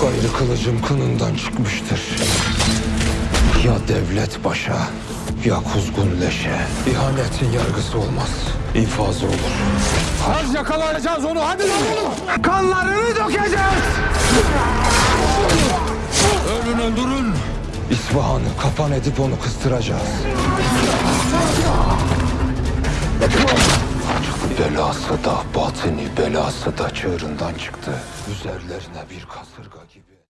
Gayrı kılıcım kınından çıkmıştır. Ya devlet başa, ya kuzgun leşe. İhanetin yargısı olmaz, infazı olur. Az yakalayacağız onu hadi lan. Kanlarını dökeceğiz! Ölün öldürün. İsfahan'ı kapan edip onu kıstıracağız. Belası da, batini belası da çığırından çıktı. Üzerlerine bir kasırga gibi.